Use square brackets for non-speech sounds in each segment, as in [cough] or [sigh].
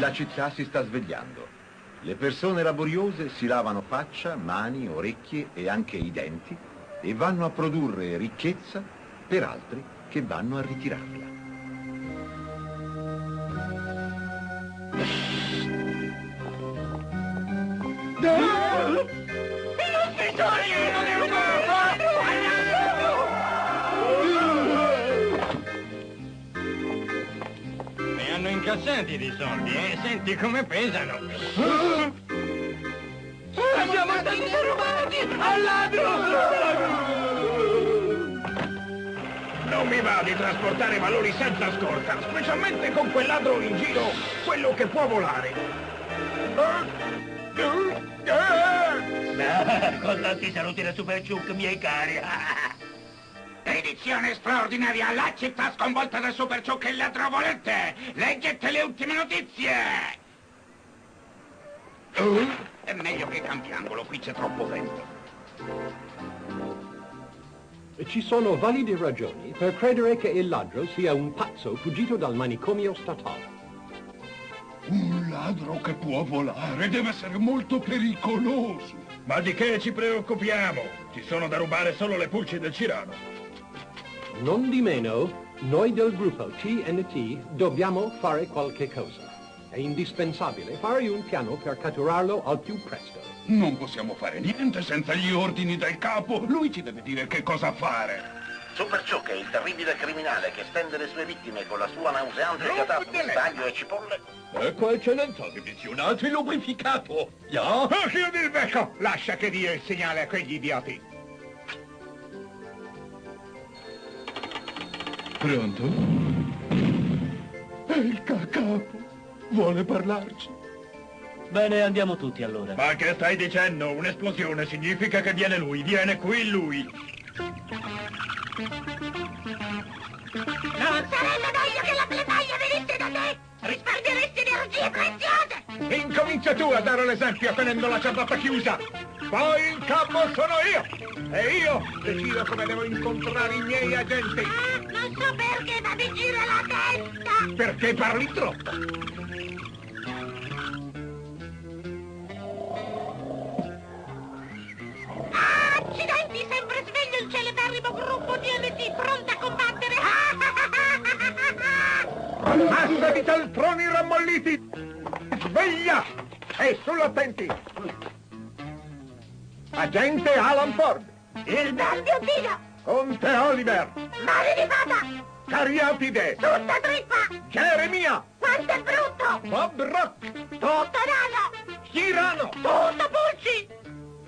La città si sta svegliando. Le persone laboriose si lavano faccia, mani, orecchie e anche i denti e vanno a produrre ricchezza per altri che vanno a ritirarla. Ne incassati di soldi, eh? Senti come pesano. Siamo stati derubati al ladro! Non mi va di trasportare valori senza scorta, specialmente con quel ladro in giro, quello che può volare. Con tanti saluti da Super Ciuc, miei cari. Edizione straordinaria, la città sconvolta da Super Ciuc e ladro volente. Leggete le ultime notizie. È meglio che cambiangolo, qui c'è troppo vento. Ci sono valide ragioni per credere che il ladro sia un pazzo fuggito dal manicomio statale. Un ladro che può volare deve essere molto pericoloso. Ma di che ci preoccupiamo? Ci sono da rubare solo le pulci del Cirano. Non di meno, noi del gruppo TNT dobbiamo fare qualche cosa. È indispensabile fare un piano per catturarlo al più presto. Non possiamo fare niente senza gli ordini del capo. Lui ci deve dire che cosa fare. Super Ciuc è il terribile criminale che stende le sue vittime con la sua nauseante catata di staglio e cipolle. Ecco, eccellenza, divisionato e lubrificato. Ya? Oh, chiudi il becco! Lascia che dia il segnale a quegli idioti. Pronto? È il ca- capo. Vuole parlarci. Bene, andiamo tutti allora. Ma che stai dicendo? Un'esplosione significa che viene lui, viene qui lui. Non sarebbe meglio che la bletaglia venisse da te? Risparmieresti energie preziose! Incomincia tu a dare l'esempio tenendo la ciabatta chiusa. Poi il capo sono io. E io decido come devo incontrare i miei agenti. Ah, non so perché, ma mi gira la testa! Perché parli troppo. Ah, accidenti, sempre sveglio il celeberrimo gruppo DMT, pronto a combattere! [laughs] Massa di cialtroni rammolliti. Sveglia! E sull'attenti. Agente Alan Ford. Il bel biottino! Conte Oliver. Mare di fata! Cariatide. Tutta trippa! Geremia. Quanto è brutto! Bob Rock. Tutto nano! Cirano. Tutto pulci!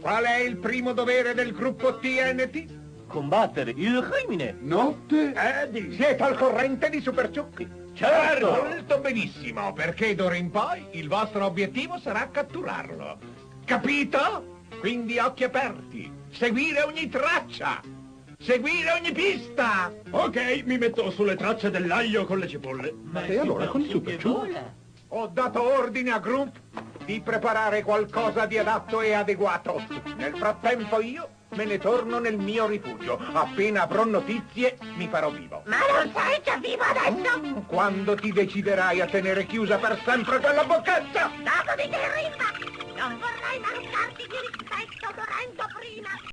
Qual è il primo dovere del gruppo TNT? Combattere il crimine. Notte? Eh, di- siete al corrente di Super Ciucchi? Certo. Molto benissimo, perché d'ora in poi il vostro obiettivo sarà catturarlo. Capito? Quindi occhi aperti. Seguire ogni traccia. Seguire ogni pista. Ok, mi metto sulle tracce dell'aglio con le cipolle. Ma e allora con il Super? Ho dato ordine a Grump di preparare qualcosa di adatto e adeguato. Nel frattempo io me ne torno nel mio rifugio. Appena avrò notizie mi farò vivo. Ma non sei già vivo adesso? Quando ti deciderai a tenere chiusa per sempre quella boccetta? Dopo di te, Rimba! Non vorrei mancarti di rispetto morendo prima!